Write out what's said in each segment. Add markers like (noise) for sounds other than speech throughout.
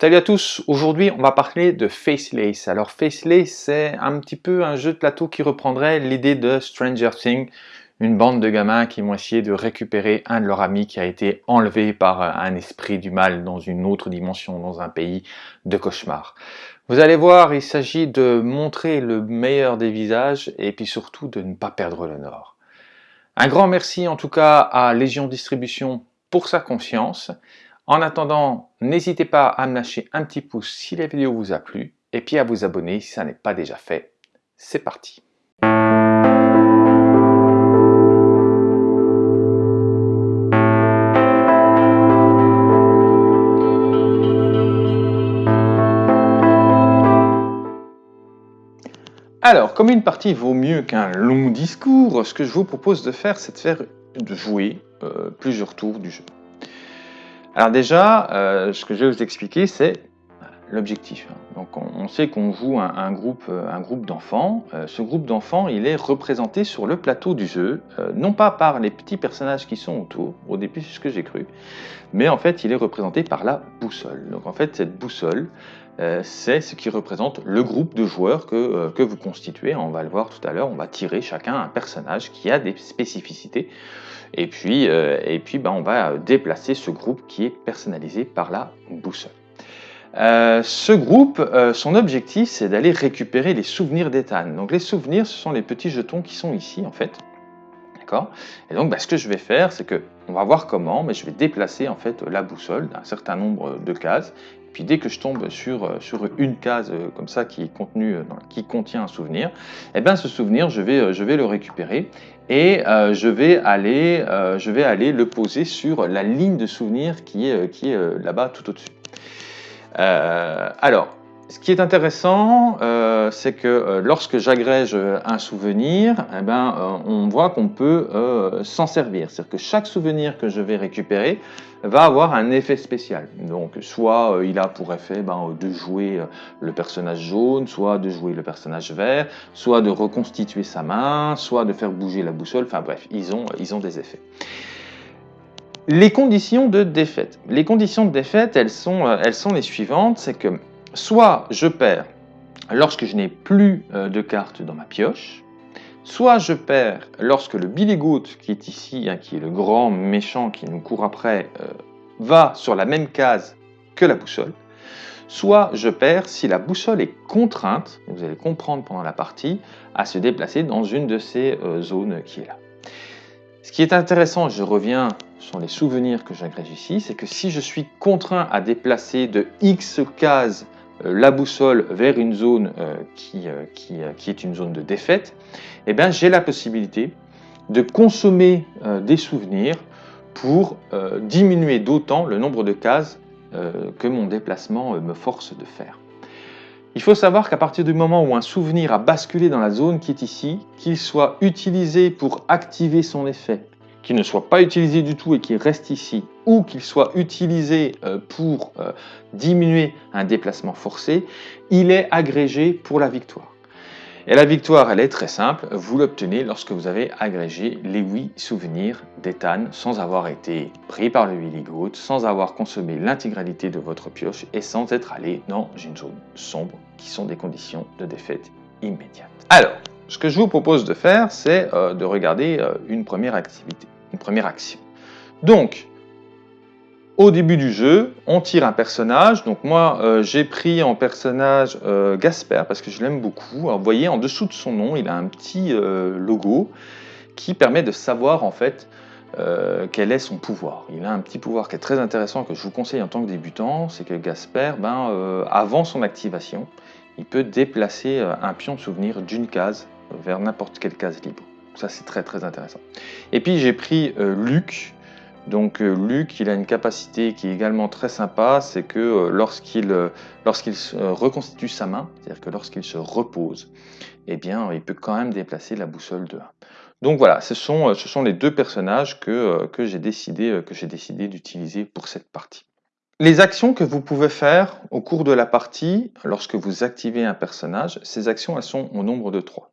Salut à tous, aujourd'hui on va parler de Facelace. Alors Facelace c'est un petit peu un jeu de plateau qui reprendrait l'idée de Stranger Things, une bande de gamins qui vont essayer de récupérer un de leurs amis qui a été enlevé par un esprit du mal dans une autre dimension, dans un pays de cauchemar. Vous allez voir, il s'agit de montrer le meilleur des visages et puis surtout de ne pas perdre le nord. Un grand merci en tout cas à Légion Distribution pour sa confiance. En attendant, n'hésitez pas à me lâcher un petit pouce si la vidéo vous a plu, et puis à vous abonner si ça n'est pas déjà fait. C'est parti Alors, comme une partie vaut mieux qu'un long discours, ce que je vous propose de faire, c'est de jouer euh, plusieurs tours du jeu. Alors déjà, euh, ce que je vais vous expliquer, c'est l'objectif. Donc on, sait qu'on joue un, groupe, euh, un groupe d'enfants. Euh, ce groupe d'enfants, il est représenté sur le plateau du jeu, non pas par les petits personnages qui sont autour, au début c'est ce que j'ai cru, mais en fait il est représenté par la boussole. Donc en fait cette boussole, c'est ce qui représente le groupe de joueurs que, que vous constituez. On va le voir tout à l'heure, on va tirer chacun un personnage qui a des spécificités. Et puis, euh, et puis ben, on va déplacer ce groupe qui est personnalisé par la boussole. Euh, ce groupe, euh, son objectif, c'est d'aller récupérer les souvenirs d'Ethan. Donc les souvenirs, ce sont les petits jetons qui sont ici, en fait. D'accord? Et donc, ben, ce que je vais faire, c'est que, on va voir comment, mais je vais déplacer, en fait, la boussole d'un certain nombre de cases. Puis dès que je tombe sur, sur une case comme ça qui, est contenue, qui contient un souvenir, et eh bien ce souvenir, je vais, je vais le récupérer et euh, je, vais aller, euh, je vais aller le poser sur la ligne de souvenir qui est, qui est là-bas tout au-dessus. Euh, alors, ce qui est intéressant, euh, c'est que euh, lorsque j'agrège un souvenir, eh ben, euh, on voit qu'on peut s'en servir. C'est-à-dire que chaque souvenir que je vais récupérer va avoir un effet spécial. Donc, soit il a pour effet ben, de jouer le personnage jaune, soit de jouer le personnage vert, soit de reconstituer sa main, soit de faire bouger la boussole. Enfin bref, ils ont, ils ont des effets. Les conditions de défaite. Les conditions de défaite, elles sont, elles sont les suivantes. C'est que soit je perds lorsque je n'ai plus euh, de cartes dans ma pioche, soit je perds lorsque le Billy qui est ici, hein, qui est le grand méchant qui nous court après, euh, va sur la même case que la boussole, soit je perds si la boussole est contrainte, vous allez comprendre pendant la partie, à se déplacer dans une de ces euh, zones qui est là. Ce qui est intéressant, je reviens sur les souvenirs que j'agrège ici, c'est que si je suis contraint à déplacer de X cases la boussole vers une zone euh, qui, euh, qui, est une zone de défaite, eh bien j'ai la possibilité de consommer des souvenirs pour diminuer d'autant le nombre de cases que mon déplacement me force de faire. Il faut savoir qu'à partir du moment où un souvenir a basculé dans la zone qui est ici, qu'il soit utilisé pour activer son effet qu'il ne soit pas utilisé du tout et qu'il reste ici, ou qu'il soit utilisé euh, pour euh, diminuer un déplacement forcé, il est agrégé pour la victoire. Et la victoire, elle est très simple, vous l'obtenez lorsque vous avez agrégé les 8 souvenirs d'Ethan sans avoir été pris par le Willy Goat, sans avoir consommé l'intégralité de votre pioche et sans être allé dans une zone sombre qui sont des conditions de défaite immédiate. Alors, ce que je vous propose de faire, c'est euh, de regarder une première activité une première action. Donc, au début du jeu, on tire un personnage. Donc moi, euh, j'ai pris en personnage euh, Gasper parce que je l'aime beaucoup. Alors, vous voyez, en dessous de son nom, il a un petit euh, logo qui permet de savoir en fait quel est son pouvoir. Il a un petit pouvoir qui est très intéressant que je vous conseille en tant que débutant, c'est que Gasper, ben, avant son activation, il peut déplacer un pion de souvenir d'une case vers n'importe quelle case libre. Ça, c'est très très intéressant. Et puis j'ai pris Luc. Donc euh, Luc, il a une capacité qui est également très sympa, c'est que euh, lorsqu'il lorsqu'il reconstitue sa main, c'est-à-dire que lorsqu'il se repose, eh bien, il peut quand même déplacer la boussole de 1. Donc voilà, ce sont, les deux personnages que, que j'ai décidé, décidé d'utiliser pour cette partie. Les actions que vous pouvez faire au cours de la partie, lorsque vous activez un personnage, ces actions, elles sont au nombre de 3.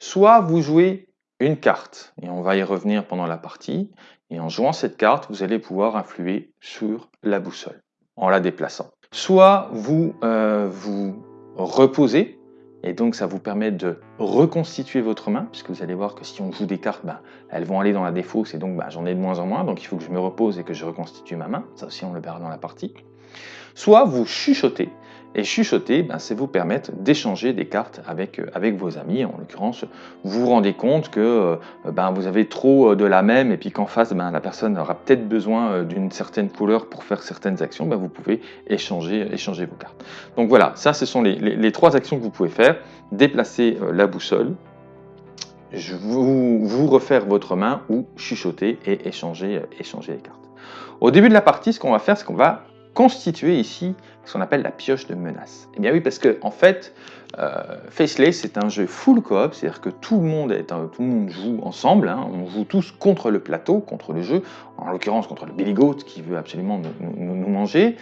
Soit vous jouez une carte, et on va y revenir pendant la partie, et en jouant cette carte, vous allez pouvoir influer sur la boussole en la déplaçant. Soit vous euh, vous reposez, et donc ça vous permet de reconstituer votre main, puisque vous allez voir que si on joue des cartes, ben, elles vont aller dans la défausse, et donc ben, j'en ai de moins en moins, donc il faut que je me repose et que je reconstitue ma main. Ça aussi, on le verra dans la partie. Soit vous chuchotez, et chuchoter, ben, c'est vous permettre d'échanger des cartes avec, euh, avec vos amis. En l'occurrence, vous vous rendez compte que euh, ben, vous avez trop euh, de la même et puis qu'en face, ben, la personne aura peut-être besoin d'une certaine couleur pour faire certaines actions. Ben, vous pouvez échanger, échanger vos cartes. Donc voilà, ça, ce sont les, trois actions que vous pouvez faire. Déplacer la boussole, vous, vous, refaire votre main ou chuchoter et échanger, échanger les cartes. Au début de la partie, ce qu'on va faire, c'est qu'on va constituer ici ce qu'on appelle la pioche de menace. Eh bien oui, parce que en fait, euh, Faceless, c'est un jeu full coop, c'est-à-dire que tout le, monde est tout le monde joue ensemble, hein. on joue tous contre le plateau, contre le jeu, en l'occurrence contre le Billy Goat qui veut absolument nous, manger.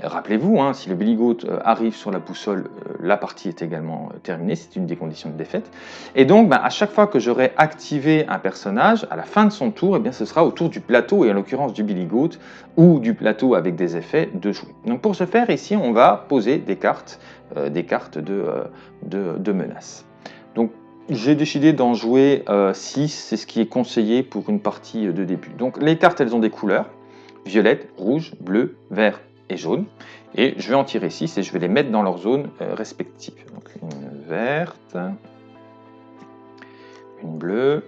Rappelez-vous, hein, si le Billy Goat euh, arrive sur la boussole, euh, la partie est également terminée, c'est une des conditions de défaite. Et donc, ben, à chaque fois que j'aurai activé un personnage, à la fin de son tour, eh bien, ce sera au tour du plateau, et en l'occurrence du Billy Goat, ou du plateau avec des effets, de jouer. Donc pour ce faire, ici, on va poser des cartes euh, des cartes de, euh, de, menace. Donc j'ai décidé d'en jouer 6, euh, c'est ce qui est conseillé pour une partie de début. Donc les cartes, elles ont des couleurs, violette, rouge, bleu, vert et jaune. Et je vais en tirer 6 et je vais les mettre dans leurs zones respectives. Donc une verte, une bleue,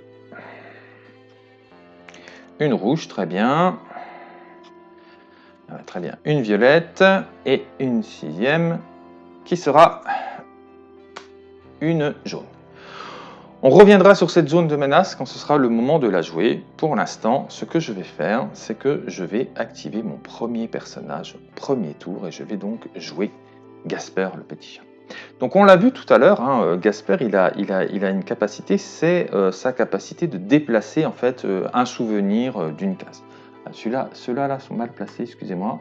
une rouge, très bien, très bien, une violette et une sixième qui sera une jaune. On reviendra sur cette zone de menace quand ce sera le moment de la jouer. Pour l'instant, ce que je vais faire, c'est que je vais activer mon premier personnage, premier tour, et je vais donc jouer Gasper le petit chat. Donc on l'a vu tout à l'heure, hein, Gasper il a, une capacité, c'est euh, sa capacité de déplacer en fait euh, un souvenir euh, d'une case. Ah, celui-là, ceux-là là sont mal placés, excusez-moi.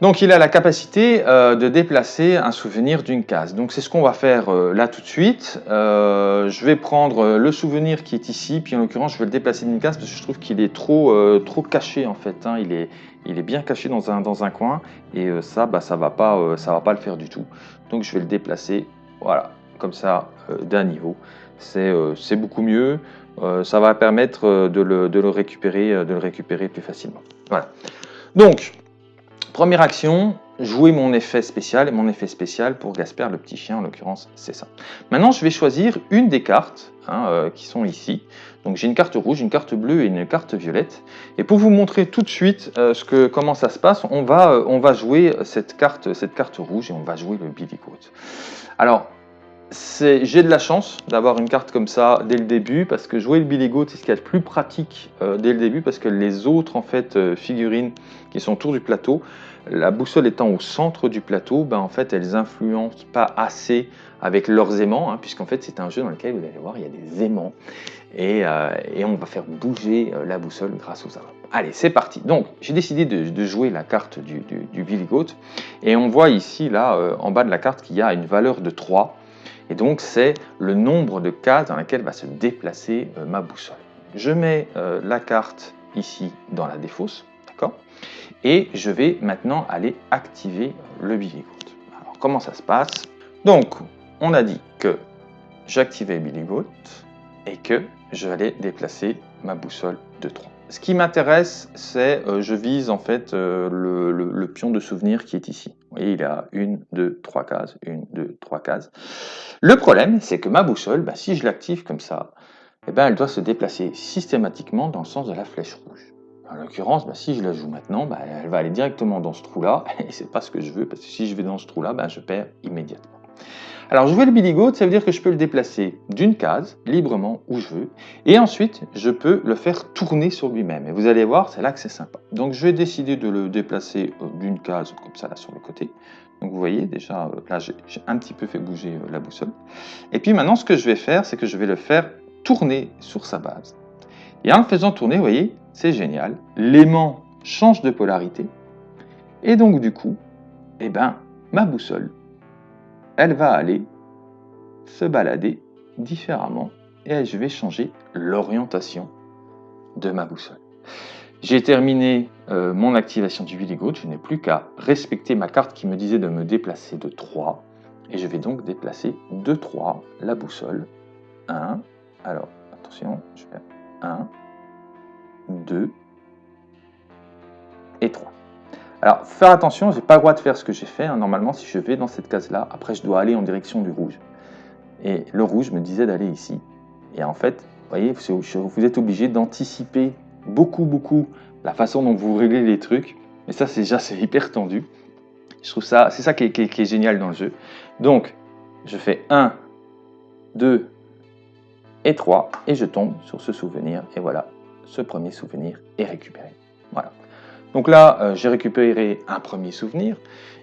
Donc il a la capacité euh, de déplacer un souvenir d'une case. Donc c'est ce qu'on va faire euh, là tout de suite. Euh, je vais prendre le souvenir qui est ici, puis en l'occurrence je vais le déplacer d'une case parce que je trouve qu'il est trop, trop caché en fait. Hein. Il, est, il est bien caché dans un, dans un coin et ça, bah, ça ne va, pas, va pas le faire du tout. Donc je vais le déplacer, voilà, comme ça, d'un niveau. C'est beaucoup mieux. Ça va permettre de le, de le, récupérer, de le récupérer plus facilement. Voilà. Donc, Première action, jouer mon effet spécial, et mon effet spécial pour Gasper le petit chien, en l'occurrence, c'est ça. Maintenant, je vais choisir une des cartes hein, euh, qui sont ici. Donc j'ai une carte rouge, une carte bleue et une carte violette. Et pour vous montrer tout de suite euh, ce que, comment ça se passe, on va, euh, on va jouer cette carte, cette carte rouge et on va jouer le Billy Goat. Alors, j'ai de la chance d'avoir une carte comme ça dès le début parce que jouer le Billy Goat c'est ce qu'il y a de plus pratique dès le début parce que les autres en fait figurines qui sont autour du plateau la boussole étant au centre du plateau, ben en fait, elles influencent pas assez avec leurs aimants, hein, puisqu'en fait, c'est un jeu dans lequel vous allez voir, il y a des aimants, et, euh, on va faire bouger euh, la boussole grâce aux armes. Allez, c'est parti. Donc, j'ai décidé de, jouer la carte du, Billy Goat, et on voit ici, là, euh, en bas de la carte, qu'il y a une valeur de 3, et donc c'est le nombre de cases dans lesquelles va se déplacer ma boussole. Je mets la carte ici dans la défausse, d'accord? Et je vais maintenant aller activer le Billy. Alors comment ça se passe? Donc on a dit que j'activais Billy Goat et que je vais déplacer ma boussole de 3. Ce qui m'intéresse, c'est euh, je vise en fait euh, le, pion de souvenir qui est ici. Vous voyez, il a une, deux, trois cases, une, deux, trois cases. Le problème, c'est que ma boussole, bah, si je l'active comme ça, eh ben, elle doit se déplacer systématiquement dans le sens de la flèche rouge. En l'occurrence, bah, si je la joue maintenant, bah, elle va aller directement dans ce trou-là, (laughs) et c'est pas ce que je veux, parce que si je vais dans ce trou-là, je perds immédiatement. Alors jouer le Billy Goat, ça veut dire que je peux le déplacer d'une case, librement, où je veux, et ensuite, je peux le faire tourner sur lui-même. Et vous allez voir, c'est là que c'est sympa. Donc je vais décider de le déplacer euh, d'une case, comme ça, là, sur le côté. Donc vous voyez, déjà, euh, là, j'ai un petit peu fait bouger euh, la boussole. Et puis maintenant, ce que je vais faire, c'est que je vais le faire tourner sur sa base. Et en le faisant tourner, vous voyez, c'est génial. L'aimant change de polarité. Et donc, du coup, eh ben, ma boussole, elle va aller se balader différemment et je vais changer l'orientation de ma boussole. J'ai terminé euh, mon activation du Willy je n'ai plus qu'à respecter ma carte qui me disait de me déplacer de 3. Et je vais donc déplacer de 3 la boussole. 1, alors attention, je fais 1, 2 et 3. Alors, faire attention, je n'ai pas le droit de faire ce que j'ai fait. Hein. Normalement, si je vais dans cette case-là, après, je dois aller en direction du rouge. Et le rouge me disait d'aller ici. Et en fait, vous voyez, vous êtes obligé d'anticiper beaucoup, beaucoup la façon dont vous réglez les trucs. Et ça, c'est déjà (laughs) hyper tendu. Je trouve ça, c'est ça qui est, génial dans le jeu. Donc, je fais 1, 2 et 3 et je tombe sur ce souvenir. Et voilà, ce premier souvenir est récupéré. Voilà. Donc là, euh, j'ai récupéré un premier souvenir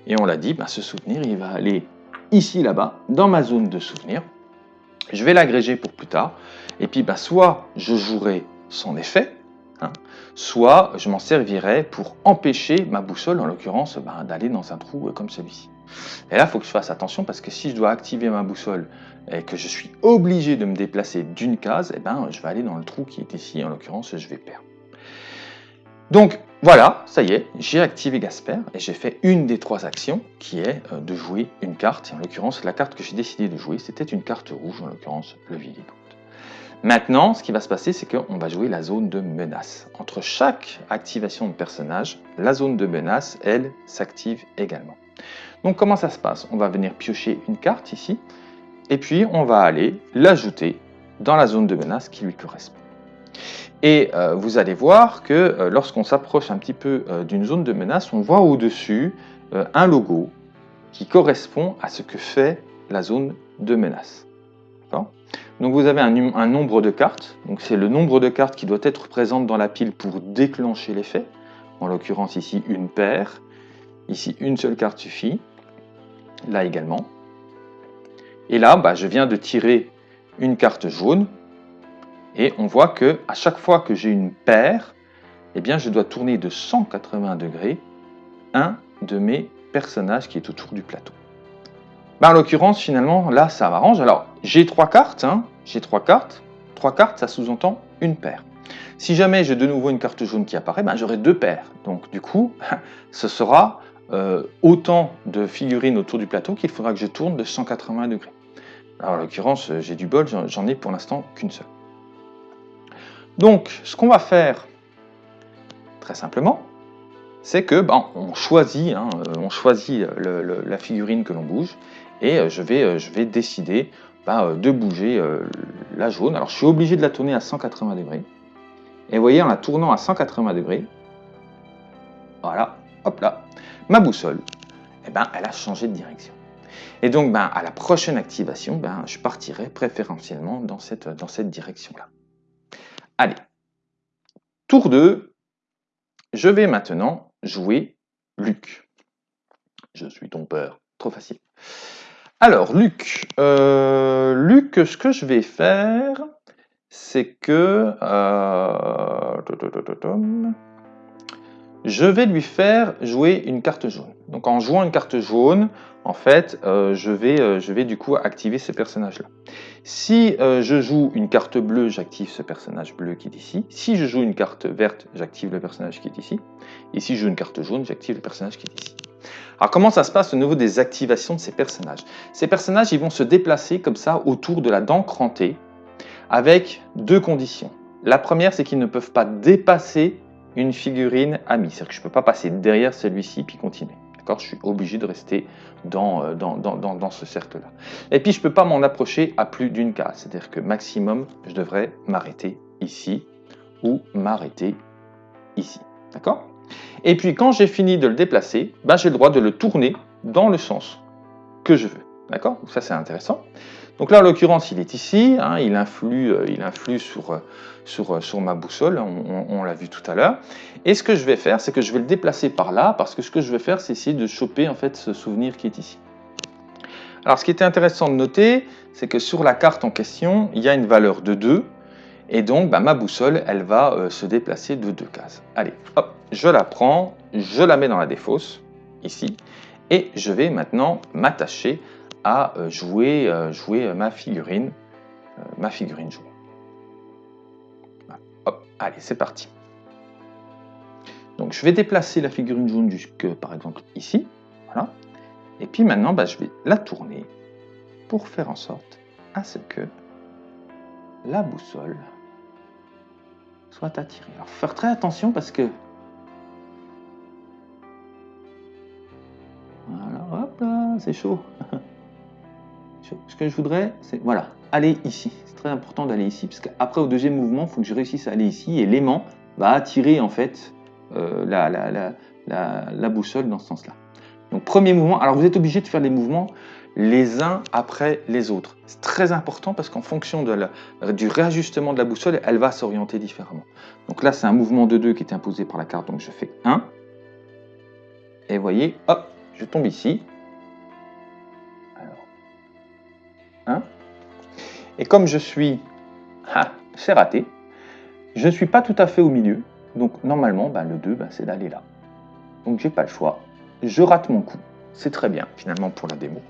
et on l'a dit, bah, ce souvenir, il va aller ici, là-bas, dans ma zone de souvenir. Je vais l'agréger pour plus tard. Et puis, bah, soit je jouerai son effet, Hein. soit je m'en servirai pour empêcher ma boussole, en l'occurrence, ben, d'aller dans un trou euh, comme celui-ci. Et là, il faut que je fasse attention parce que si je dois activer ma boussole et que je suis obligé de me déplacer d'une case, eh ben, je vais aller dans le trou qui est ici, en l'occurrence, je vais perdre. Donc voilà, ça y est, j'ai activé Gasper et j'ai fait une des trois actions qui est euh, de jouer une carte. Et en l'occurrence, la carte que j'ai décidé de jouer, c'était une carte rouge, en l'occurrence le Viligo. Maintenant, ce qui va se passer, c'est qu'on va jouer la zone de menace. Entre chaque activation de personnage, la zone de menace, elle, s'active également. Donc comment ça se passe? On va venir piocher une carte ici, et puis on va aller l'ajouter dans la zone de menace qui lui correspond. Et euh, vous allez voir que euh, lorsqu'on s'approche un petit peu euh, d'une zone de menace, on voit au-dessus un logo qui correspond à ce que fait la zone de menace. Donc vous avez un, nombre de cartes, donc c'est le nombre de cartes qui doit être présente dans la pile pour déclencher l'effet. En l'occurrence ici une paire, ici une seule carte suffit, là également. Et là, bah, je viens de tirer une carte jaune, et on voit que à chaque fois que j'ai une paire, eh bien je dois tourner de 180 degrés un de mes personnages qui est autour du plateau. Bah, en l'occurrence, finalement, là, ça m'arrange. Alors, j'ai trois cartes. Hein. J'ai trois cartes. Trois cartes, ça sous-entend une paire. Si jamais j'ai de nouveau une carte jaune qui apparaît, ben, j'aurai deux paires. Donc, du coup, (laughs) ce sera euh, autant de figurines autour du plateau qu'il faudra que je tourne de 180 degrés. Alors, en l'occurrence, j'ai du bol, j'en ai pour l'instant qu'une seule. Donc, ce qu'on va faire, très simplement, c'est que ben, on choisit, hein, on choisit la figurine que l'on bouge, et euh, je vais, euh, je vais décider euh, de bouger la jaune. Alors je suis obligé de la tourner à 180 degrés. Et vous voyez, en la tournant à 180 degrés, voilà, hop là, ma boussole, eh ben, elle a changé de direction. Et donc, ben, à la prochaine activation, ben, je partirai préférentiellement dans cette, dans cette direction-là. Allez, tour 2, je vais maintenant jouer Luc. Je suis ton père, trop facile. Alors, Luc, euh, Luc, ce que je vais faire, c'est que euh, je vais lui faire jouer une carte jaune. Donc, en jouant une carte jaune, en fait, euh, je, vais, je vais du coup activer ce personnage-là. Si je joue une carte bleue, j'active ce personnage bleu qui est ici. Si je joue une carte verte, j'active le personnage qui est ici. Et si je joue une carte jaune, j'active le personnage qui est ici. Alors comment ça se passe au niveau des activations de ces personnages? Ces personnages ils vont se déplacer comme ça autour de la dent crantée avec deux conditions. La première c'est qu'ils ne peuvent pas dépasser une figurine amie, c'est-à-dire que je peux pas passer derrière celui-ci puis continuer. D'accord? Je suis obligé de rester dans, euh, dans, dans, ce cercle-là. Et puis je peux pas m'en approcher à plus d'une case, c'est-à-dire que maximum je devrais m'arrêter ici ou m'arrêter ici. D'accord? Et puis quand j'ai fini de le déplacer, ben, j'ai le droit de le tourner dans le sens que je veux. D'accord? Ça c'est intéressant. Donc là en l'occurrence il est ici, hein, il influe, euh, il influe sur, euh, euh, ma boussole, on, l'a vu tout à l'heure. Et ce que je vais faire, c'est que je vais le déplacer par là, parce que ce que je vais faire, c'est essayer de choper en fait ce souvenir qui est ici. Alors ce qui était intéressant de noter, c'est que sur la carte en question, il y a une valeur de 2, et donc, bah, ma boussole, elle va se déplacer de deux cases. Allez, hop, je la prends, je la mets dans la défausse, ici, et je vais maintenant m'attacher à euh, jouer, euh, jouer ma figurine, ma figurine jouée. Hop, allez, c'est parti. Donc je vais déplacer la figurine jaune jusque par exemple ici. Voilà. Et puis maintenant, bah, je vais la tourner pour faire en sorte à ce que la boussole soit attirée. Alors faire très attention parce que voilà, hop là, c'est chaud. (laughs) Ce que je voudrais, c'est voilà, aller ici. C'est très important d'aller ici parce qu'après au deuxième mouvement, il faut que je réussisse à aller ici et l'aimant va attirer en fait euh, la, boussole dans ce sens-là. Donc premier mouvement, alors vous êtes obligé de faire les mouvements les uns après les autres. C'est très important parce qu'en fonction du réajustement de la boussole, elle va s'orienter différemment. Donc là, c'est un mouvement de 2 qui est imposé par la carte, donc je fais 1. Et voyez, hop, je tombe ici. Et comme je suis... Ah, c'est raté. Je ne suis pas tout à fait au milieu. Donc normalement, ben, le 2, ben, c'est d'aller là. Donc j'ai pas le choix. Je rate mon coup. C'est très bien finalement pour la démo.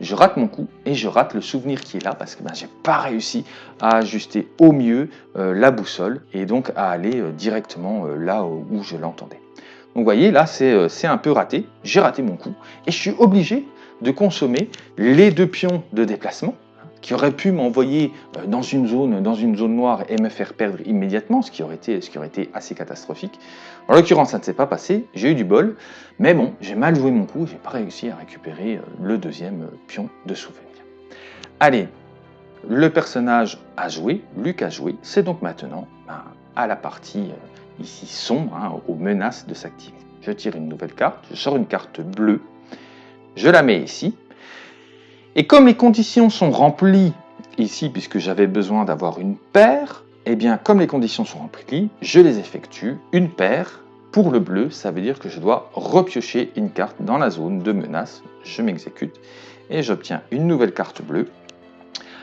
Je rate mon coup et je rate le souvenir qui est là parce que ben, j'ai pas réussi à ajuster au mieux euh, la boussole et donc à aller euh, directement euh, là où je l'entendais. Donc vous voyez là c'est un peu raté, j'ai raté mon coup et je suis obligé de consommer les deux pions de déplacement qui aurait pu m'envoyer euh, dans une zone, dans une zone noire et me faire perdre immédiatement, ce qui aurait été, assez catastrophique. En l'occurrence, ça ne s'est pas passé, j'ai eu du bol, mais bon, j'ai mal joué mon coup, j'ai pas réussi à récupérer euh, le deuxième euh, pion de souvenir. Allez, le personnage a joué, Luc a joué, c'est donc maintenant ben, à la partie ici sombre, hein, aux menaces de s'activer. Je tire une nouvelle carte, je sors une carte bleue, je la mets ici, et comme les conditions sont remplies ici, puisque j'avais besoin d'avoir une paire, eh bien, comme les conditions sont remplies, je les effectue. Une paire, pour le bleu, ça veut dire que je dois repiocher une carte dans la zone de menace. Je m'exécute et j'obtiens une nouvelle carte bleue.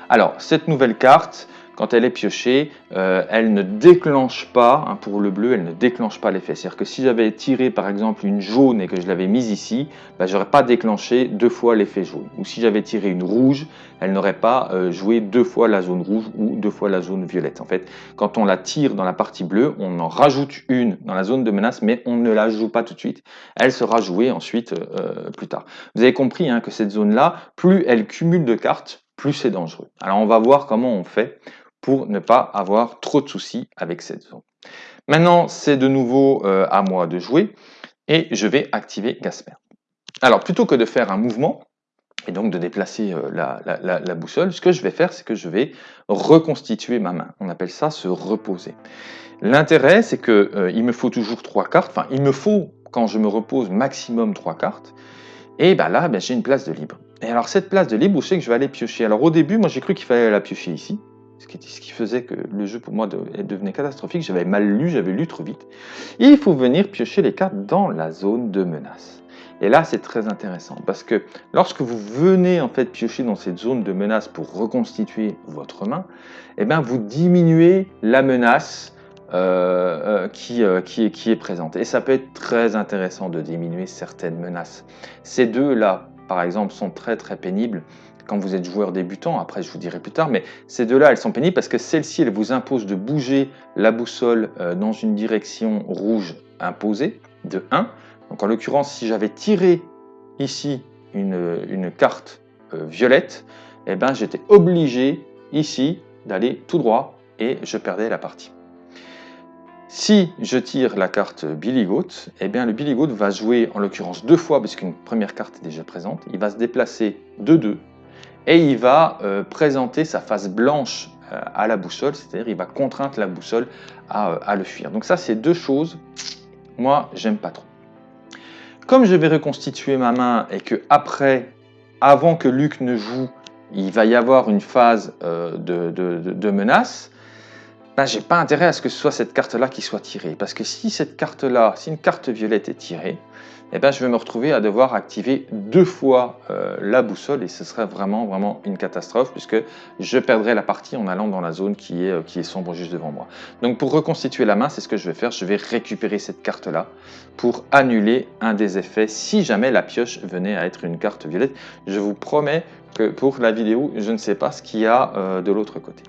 Alors, cette nouvelle carte, quand elle est piochée, euh, elle ne déclenche pas, hein, pour le bleu, elle ne déclenche pas l'effet. C'est-à-dire que si j'avais tiré par exemple une jaune et que je l'avais mise ici, bah, je n'aurais pas déclenché deux fois l'effet jaune. Ou si j'avais tiré une rouge, elle n'aurait pas euh, joué deux fois la zone rouge ou deux fois la zone violette. En fait, quand on la tire dans la partie bleue, on en rajoute une dans la zone de menace, mais on ne la joue pas tout de suite. Elle sera jouée ensuite euh, plus tard. Vous avez compris hein, que cette zone-là, plus elle cumule de cartes, plus c'est dangereux. Alors on va voir comment on fait pour ne pas avoir trop de soucis avec cette zone. Maintenant, c'est de nouveau euh, à moi de jouer et je vais activer Gasper. Alors, plutôt que de faire un mouvement et donc de déplacer euh, la, boussole, ce que je vais faire, c'est que je vais reconstituer ma main. On appelle ça se reposer. L'intérêt, c'est qu'il euh, me faut toujours trois cartes. Enfin, il me faut, quand je me repose, maximum trois cartes. Et ben là, ben, j'ai une place de libre. Et alors, cette place de libre, où c'est que je vais aller piocher? Alors, au début, moi, j'ai cru qu'il fallait la piocher ici ce qui, faisait que le jeu pour moi devenait catastrophique. J'avais mal lu, j'avais lu trop vite. Il faut venir piocher les cartes dans la zone de menace. Et là, c'est très intéressant parce que lorsque vous venez en fait piocher dans cette zone de menace pour reconstituer votre main, eh bien, vous diminuez la menace euh, euh, qui, euh, qui est présente. Et ça peut être très intéressant de diminuer certaines menaces. Ces deux-là, par exemple, sont très très pénibles quand vous êtes joueur débutant, après je vous dirai plus tard, mais ces deux-là, elles sont pénibles parce que celle-ci, elle vous impose de bouger la boussole euh, dans une direction rouge imposée, de 1. Donc en l'occurrence, si j'avais tiré ici une, carte euh, violette, eh ben, j'étais obligé ici d'aller tout droit et je perdais la partie. Si je tire la carte Billy Goat, eh bien le Billy Goat va jouer en l'occurrence deux fois puisqu'une première carte est déjà présente. Il va se déplacer de 2 et il va euh, présenter sa face blanche euh, à la boussole, c'est-à-dire il va contraindre la boussole à, euh, à le fuir. Donc ça, c'est deux choses, moi, j'aime pas trop. Comme je vais reconstituer ma main et que après, avant que Luc ne joue, il va y avoir une phase de, menace, ben, j'ai pas intérêt à ce que ce soit cette carte-là qui soit tirée. Parce que si cette carte-là, si une carte violette est tirée, eh ben, je vais me retrouver à devoir activer deux fois euh, la boussole et ce serait vraiment vraiment une catastrophe puisque je perdrai la partie en allant dans la zone qui est, euh, qui est sombre juste devant moi. Donc pour reconstituer la main, c'est ce que je vais faire, je vais récupérer cette carte-là pour annuler un des effets si jamais la pioche venait à être une carte violette. Je vous promets que pour la vidéo, je ne sais pas ce qu'il y a euh, de l'autre côté.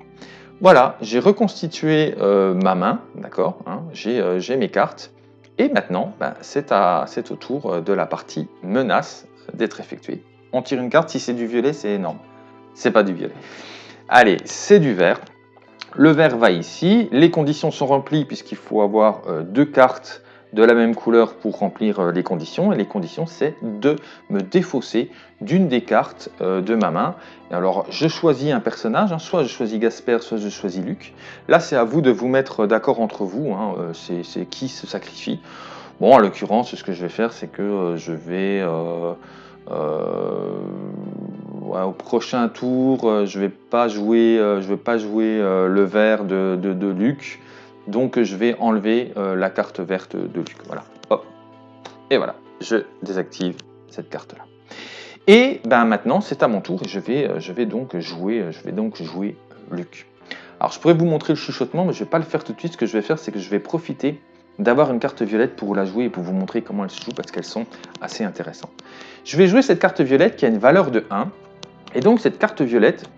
Voilà, j'ai reconstitué ma main, d'accord hein, J'ai mes cartes. Et maintenant, ben, c'est au tour de la partie menace d'être effectuée. On tire une carte, si c'est du violet, c'est énorme. C'est pas du violet. Allez, c'est du vert. Le vert va ici. Les conditions sont remplies puisqu'il faut avoir euh, deux cartes de la même couleur pour remplir euh, les conditions. Et les conditions, c'est de me défausser d'une des cartes euh, de ma main. alors, je choisis un personnage, hein. soit je choisis Gasper, soit je choisis Luc. Là, c'est à vous de vous mettre d'accord entre vous. Hein. c'est qui se sacrifie. Bon, en l'occurrence, ce que je vais faire, c'est que je vais au prochain tour, euh, je vais pas jouer, euh, je vais pas jouer euh, le vert de, de, Luc, donc je vais enlever la carte verte de Luc. Voilà, hop, et voilà, je désactive cette carte-là. Et ben maintenant, c'est à mon tour je vais, je vais donc jouer, je vais donc jouer Luc. Alors, je pourrais vous montrer le chuchotement, mais je ne vais pas le faire tout de suite. Ce que je vais faire, c'est que je vais profiter d'avoir une carte violette pour la jouer et pour vous montrer comment elle se joue parce qu'elles sont assez intéressantes. Je vais jouer cette carte violette qui a une valeur de 1 et donc cette carte violette,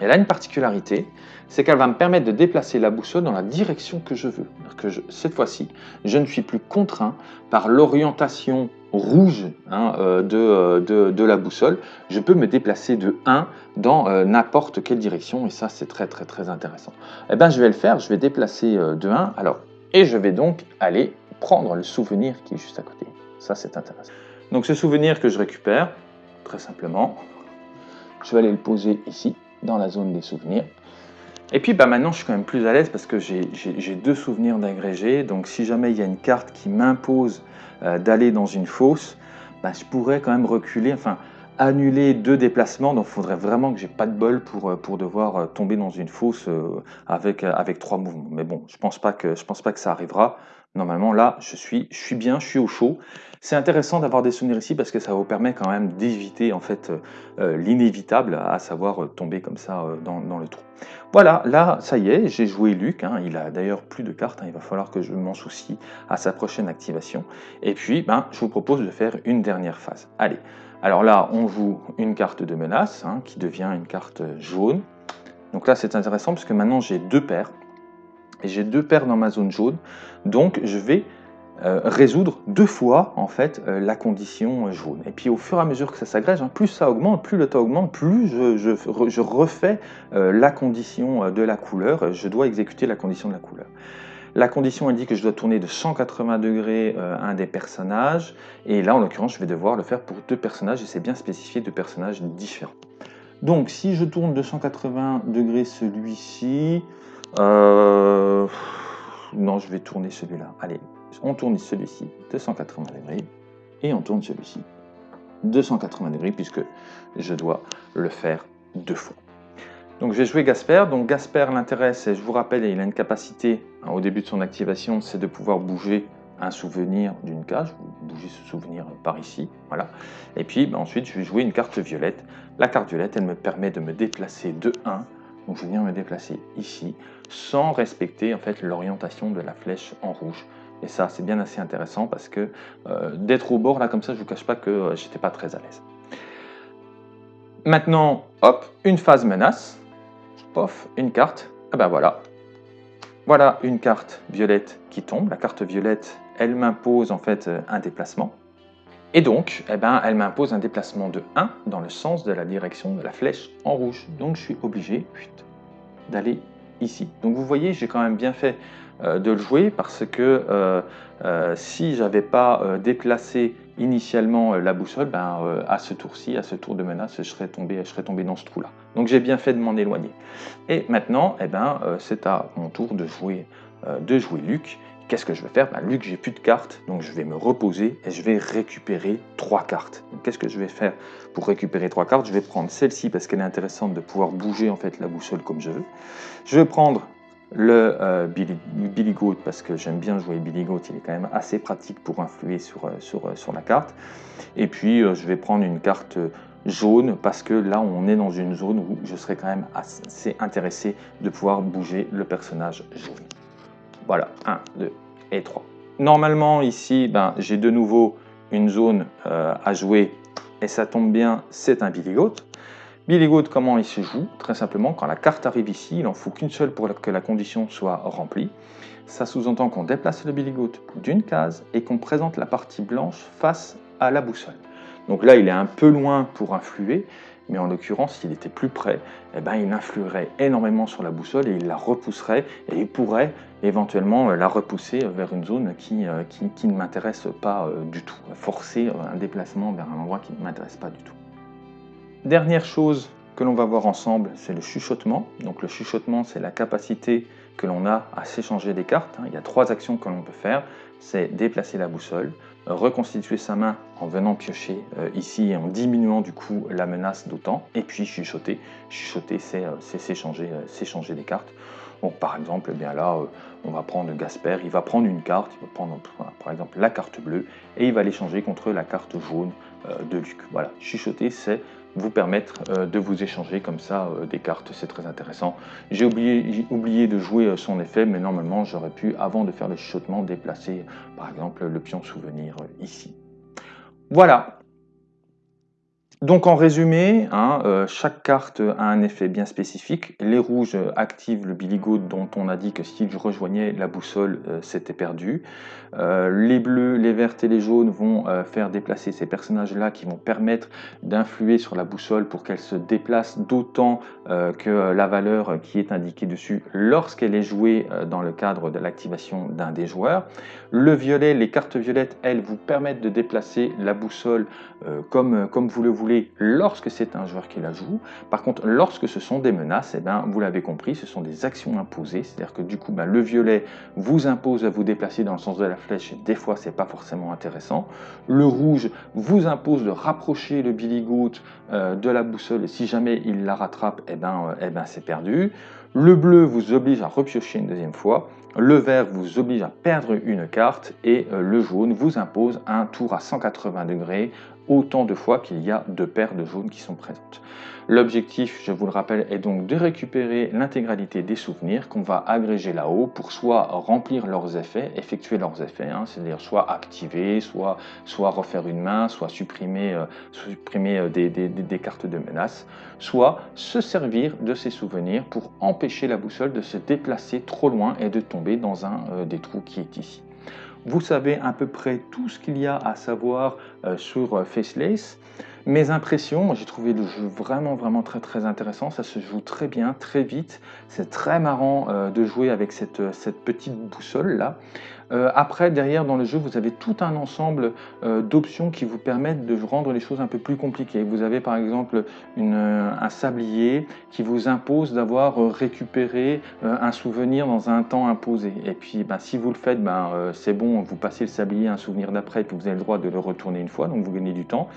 elle a une particularité, c'est qu'elle va me permettre de déplacer la boussole dans la direction que je veux. Cette fois-ci, je ne suis plus contraint par l'orientation rouge hein, euh, euh, de, de, la boussole. Je peux me déplacer de 1 dans euh, n'importe quelle direction et ça c'est très très très intéressant. Eh bien je vais le faire, je vais déplacer de 1 alors, et je vais donc aller prendre le souvenir qui est juste à côté. Ça c'est intéressant. Donc ce souvenir que je récupère, très simplement, je vais aller le poser ici, dans la zone des souvenirs. Et puis bah, maintenant, je suis quand même plus à l'aise parce que j'ai deux souvenirs d'agrégé. Donc si jamais il y a une carte qui m'impose euh, d'aller dans une fosse, bah, je pourrais quand même reculer, enfin annuler deux déplacements. Donc il faudrait vraiment que j'ai pas de bol pour, euh, pour devoir euh, tomber dans une fosse avec, avec trois mouvements. Mais bon, je pense pas que, je pense pas que ça arrivera. Normalement, là, je suis, je suis bien, je suis au chaud. C'est intéressant d'avoir des souvenirs ici parce que ça vous permet quand même d'éviter en fait euh, euh, l'inévitable, à savoir euh, tomber comme ça dans, le trou. Voilà, là, ça y est, j'ai joué Luc. Hein. il a d'ailleurs plus de cartes. Hein. il va falloir que je m'en soucie à sa prochaine activation. Et puis, ben, je vous propose de faire une dernière phase. Allez, alors là, on joue une carte de menace hein, qui devient une carte jaune. Donc là, c'est intéressant parce que maintenant, j'ai deux paires et j'ai deux paires dans ma zone jaune. Donc je vais euh, résoudre deux fois en fait euh, la condition jaune. Et puis au fur et à mesure que ça s'agrège, hein, plus ça augmente, plus le temps augmente, plus je, refais euh, la condition de la couleur. Je dois exécuter la condition de la couleur. La condition indique que je dois tourner de 180 degrés un des personnages. Et là, en l'occurrence, je vais devoir le faire pour deux personnages et c'est bien spécifié deux personnages différents. Donc, si je tourne de 180 degrés celui-ci, non, je vais tourner celui-là. Allez, on tourne celui-ci 280 degrés et on tourne celui-ci 280 degrés puisque je dois le faire deux fois. Donc je vais jouer Gasper. Donc Gasper, l'intérêt, c'est, je vous rappelle, il a une capacité hein, au début de son activation, c'est de pouvoir bouger un souvenir d'une cage, bouger ce souvenir par ici, voilà. Et puis ben, ensuite, je vais jouer une carte violette. La carte violette, elle me permet de me déplacer de 1 donc je viens me déplacer ici sans respecter en fait l'orientation de la flèche en rouge. Et ça, c'est bien assez intéressant parce que euh, d'être au bord là comme ça, je vous cache pas que euh, j'étais pas très à l'aise. Maintenant, hop, une phase menace. Pof, une carte. Ah ben voilà. Voilà une carte violette qui tombe. La carte violette, elle m'impose en fait euh, un déplacement. Et donc, eh ben, elle m'impose un déplacement de 1 dans le sens de la direction de la flèche en rouge. Donc je suis obligé d'aller ici. Donc vous voyez, j'ai quand même bien fait de le jouer parce que euh, euh, si j'avais pas déplacé initialement la boussole, ben, à ce tour-ci, à ce tour de menace, je serais tombé, je serais tombé dans ce trou-là. Donc j'ai bien fait de m'en éloigner. Et maintenant, eh ben, c'est à mon tour de jouer, de jouer Luc. Qu'est-ce que je vais faire? Ben, Luc, j'ai plus de cartes, donc je vais me reposer et je vais récupérer trois cartes. Qu'est-ce que je vais faire pour récupérer trois cartes? Je vais prendre celle-ci parce qu'elle est intéressante de pouvoir bouger en fait la boussole comme je veux. Je vais prendre le euh, Billy, Goat parce que j'aime bien jouer Billy Goat, il est quand même assez pratique pour influer sur, euh, sur, euh, la carte. Et puis je vais prendre une carte jaune parce que là on est dans une zone où je serais quand même assez intéressé de pouvoir bouger le personnage jaune. Voilà, 1, 2 et 3. Normalement, ici, ben, j'ai de nouveau une zone euh, à jouer et ça tombe bien, c'est un Billy Goat. Billy Goat, comment il se joue Très simplement, quand la carte arrive ici, il en faut qu'une seule pour que la condition soit remplie. Ça sous-entend qu'on déplace le biligot d'une case et qu'on présente la partie blanche face à la boussole. Donc là, il est un peu loin pour influer, mais en l'occurrence, s'il était plus près, eh ben, il influerait énormément sur la boussole et il la repousserait et il pourrait éventuellement euh, la repousser vers une zone qui, euh, qui, ne m'intéresse pas euh, du tout, forcer un déplacement vers un endroit qui ne m'intéresse pas du tout. Dernière chose que l'on va voir ensemble, c'est le chuchotement. Donc le chuchotement, c'est la capacité que l'on a à s'échanger des cartes. Il y a trois actions que l'on peut faire. C'est déplacer la boussole, reconstituer sa main en venant piocher euh, ici et en diminuant du coup la menace d'autant, et puis chuchoter. Chuchoter, c'est euh, s'échanger euh, s'échanger des cartes. Donc par exemple, eh bien là, on va prendre Gasper, il va prendre une carte, il va prendre par exemple la carte bleue, et il va l'échanger contre la carte jaune de Luc. Voilà, chuchoter, c'est vous permettre euh, de vous échanger comme ça euh, des cartes, c'est très intéressant. J'ai oublié, oublié, de jouer euh, son effet, mais normalement j'aurais pu, avant de faire le chuchotement, déplacer par exemple le pion souvenir ici. Voilà, donc en résumé, hein, euh, chaque carte a un effet bien spécifique. Les rouges activent le biligot dont on a dit que si je rejoignais la boussole, euh, c'était perdu. Euh, les bleus, les vertes et les jaunes vont faire déplacer ces personnages-là qui vont permettre d'influer sur la boussole pour qu'elle se déplace d'autant que la valeur qui est indiquée dessus lorsqu'elle est jouée dans le cadre de l'activation d'un des joueurs. Le violet, les cartes violettes, elles, vous permettent de déplacer la boussole comme vous le voulez lorsque c'est un joueur qui la joue. Par contre, lorsque ce sont des menaces, eh ben, vous l'avez compris, ce sont des actions imposées. C'est-à-dire que du coup, ben, le violet vous impose à vous déplacer dans le sens de la flèche. Des fois, c'est pas forcément intéressant. Le rouge vous impose de rapprocher le billy euh, de la boussole. Et si jamais il la rattrape, eh ben, euh, eh ben, c'est perdu. Le bleu vous oblige à repiocher une deuxième fois. Le vert vous oblige à perdre une carte et euh, le jaune vous impose un tour à 180 degrés autant de fois qu'il y a deux paires de jaunes qui sont présentes. L'objectif, je vous le rappelle, est donc de récupérer l'intégralité des souvenirs qu'on va agréger là-haut pour soit remplir leurs effets, effectuer leurs effets, hein, c'est-à-dire soit activer, soit, refaire une main, soit supprimer, euh, supprimer euh, des, cartes de menace, soit se servir de ces souvenirs pour empêcher la boussole de se déplacer trop loin et de tomber dans un euh, des trous qui est ici. Vous savez à peu près tout ce qu'il y a à savoir euh, sur euh, Faceless. Mes impressions, j'ai trouvé le jeu vraiment vraiment très très intéressant, ça se joue très bien, très vite, c'est très marrant euh, de jouer avec cette, cette petite boussole là. Euh, après, derrière dans le jeu, vous avez tout un ensemble euh, d'options qui vous permettent de rendre les choses un peu plus compliquées. Vous avez par exemple euh, un sablier qui vous impose d'avoir récupéré un souvenir dans un temps imposé. Et puis, ben, si vous le faites, ben, c'est bon, vous passez le sablier à un souvenir d'après, puis vous avez le droit de le retourner une fois, donc vous gagnez du temps.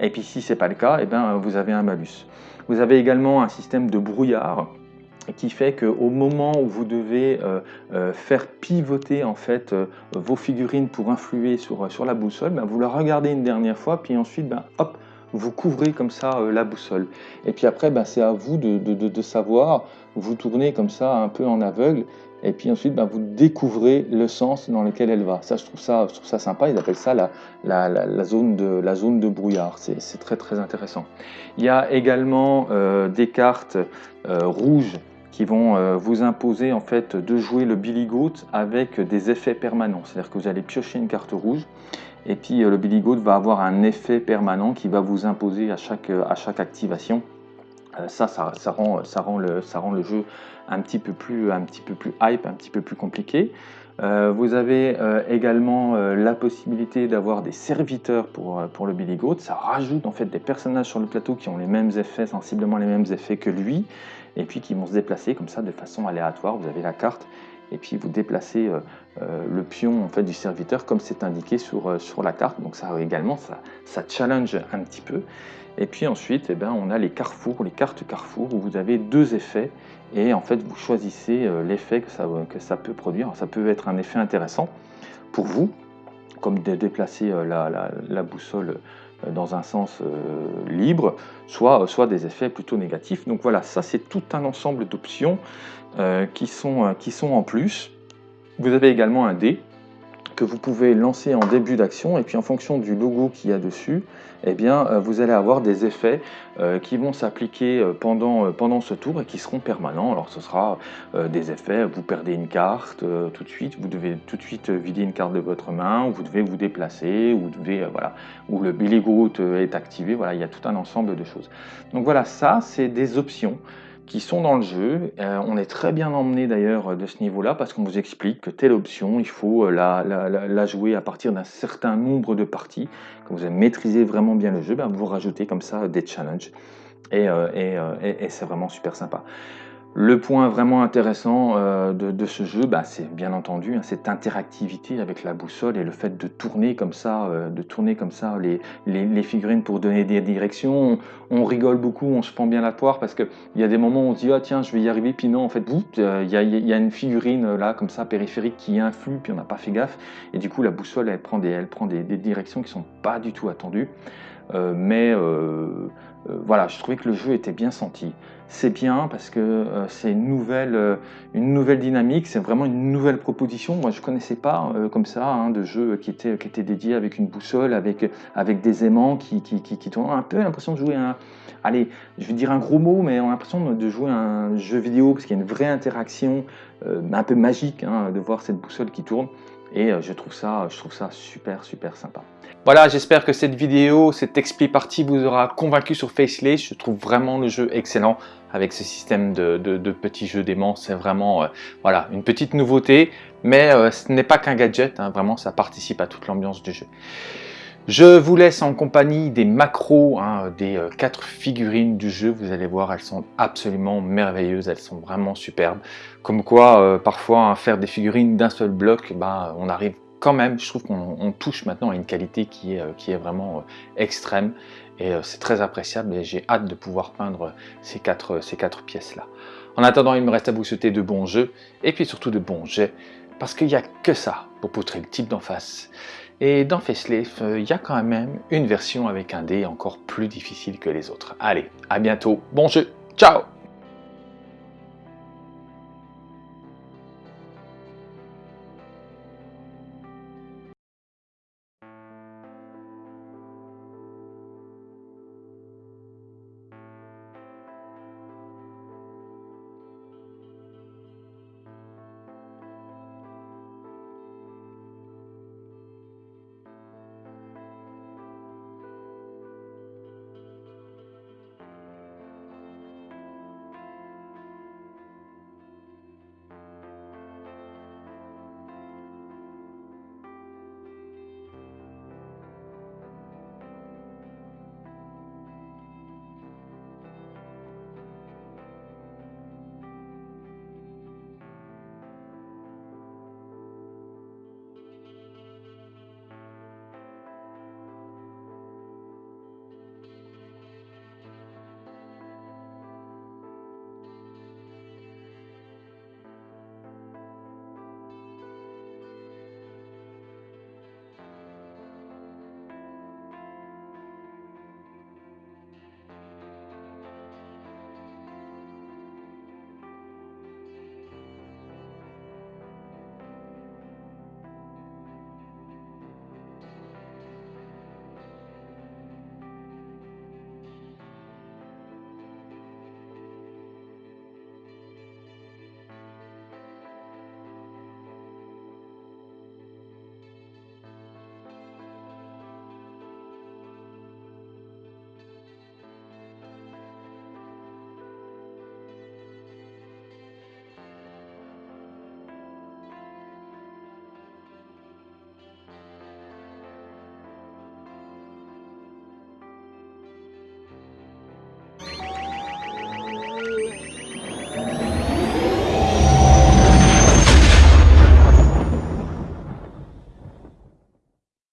Et puis si ce n'est pas le cas, et eh ben, vous avez un malus. Vous avez également un système de brouillard qui fait qu'au moment où vous devez euh, euh, faire pivoter en fait euh, vos figurines pour influer sur, sur la boussole, ben, vous la regardez une dernière fois, puis ensuite, ben, hop, vous couvrez comme ça la boussole. Et puis après, ben, c'est à vous de, de, de, savoir, vous tournez comme ça un peu en aveugle, et puis ensuite, ben, vous découvrez le sens dans lequel elle va. Ça, je trouve ça, je trouve ça sympa, ils appellent ça la, la, la, zone, de, la zone de brouillard, c'est très très intéressant. Il y a également des cartes rouges qui vont euh, vous imposer en fait de jouer le Billy Goat avec des effets permanents. C'est-à-dire que vous allez piocher une carte rouge et puis euh, le Billy Goat va avoir un effet permanent qui va vous imposer à chaque, euh, à chaque activation. Ça, ça, ça, rend, ça, rend le, ça rend le jeu un petit, peu plus, un petit peu plus hype, un petit peu plus compliqué. vous avez également la possibilité d'avoir des serviteurs pour, pour le Billy Goat. Ça rajoute en fait des personnages sur le plateau qui ont les mêmes effets, sensiblement les mêmes effets que lui et puis qui vont se déplacer comme ça de façon aléatoire. Vous avez la carte et puis vous déplacez euh, euh, le pion en fait, du serviteur comme c'est indiqué sur, euh, sur la carte. Donc ça également, ça, ça challenge un petit peu. Et puis ensuite, eh ben, on a les carrefours, les cartes carrefour où vous avez deux effets et en fait vous choisissez l'effet que ça, que ça peut produire. ça peut être un effet intéressant pour vous, comme de déplacer la, boussole dans un sens libre, soit, soit des effets plutôt négatifs. Donc voilà, ça c'est tout un ensemble d'options qui, sont, euh, qui sont en plus. Vous avez également un dé que vous pouvez lancer en début d'action et puis en fonction du logo qu'il y a dessus, eh bien, euh, vous allez avoir des effets euh, qui vont s'appliquer euh, pendant, pendant ce tour et qui seront permanents. Alors ce sera des effets, vous perdez une carte tout de suite, vous devez tout de suite vider une carte de votre main, ou vous devez vous déplacer, ou le Billy Groot est activé, voilà, il y a tout un ensemble de choses. Donc voilà, ça c'est des options qui sont dans le jeu. Euh, on est très bien emmené d'ailleurs euh, de ce niveau-là parce qu'on vous explique que telle option, il faut euh, la, jouer à partir d'un certain nombre de parties. Quand vous avez maîtrisé vraiment bien le jeu, ben, vous rajoutez comme ça des challenges. et c'est vraiment super sympa. Le point vraiment intéressant euh, de, ce jeu, bah, c'est bien entendu hein, cette interactivité avec la boussole et le fait de tourner comme ça, euh, de tourner comme ça les, figurines pour donner des directions. On, rigole beaucoup, on se prend bien la poire parce qu'il y a des moments où on se dit ah tiens je vais y arriver, puis non en fait euh, il y, a, une figurine là comme ça périphérique qui influe, puis on n'a pas fait gaffe et du coup la boussole elle prend des, elle prend des, directions qui sont pas du tout attendues. mais voilà, je trouvais que le jeu était bien senti c'est bien parce que euh, c'est une nouvelle, euh, une nouvelle dynamique, c'est vraiment une nouvelle proposition. Moi, je ne connaissais pas euh, comme ça hein, de jeu qui était, qui dédié avec une boussole, avec, avec des aimants qui, qui, qui, tournent. un peu l'impression de jouer un, allez, je vais dire un gros mot, mais on a l'impression de jouer un jeu vidéo parce qu'il y a une vraie interaction, un peu magique hein, de voir cette boussole qui tourne. Et je trouve ça, je trouve ça super, super sympa. Voilà, j'espère que cette vidéo, cette expli partie vous aura convaincu sur Faceless. Je trouve vraiment le jeu excellent avec ce système de, petits jeux d'aimants. C'est vraiment euh, voilà, une petite nouveauté, mais euh, ce n'est pas qu'un gadget, hein. vraiment ça participe à toute l'ambiance du jeu. Je vous laisse en compagnie des macros, hein, des euh, quatre figurines du jeu. Vous allez voir, elles sont absolument merveilleuses, elles sont vraiment superbes. Comme quoi, parfois, hein, faire des figurines d'un seul bloc, ben, on arrive quand même, je trouve qu'on touche maintenant à une qualité qui est, est vraiment extrême et euh, c'est très appréciable et j'ai hâte de pouvoir peindre ces quatre, ces quatre pièces-là. En attendant, il me reste à vous souhaiter de bons jeux et puis surtout de bons jets parce qu'il n'y a que ça pour poutrer le type d'en face. Et dans Facelift, euh, il y a quand même une version avec un dé encore plus difficile que les autres. Allez, à bientôt, bon jeu, ciao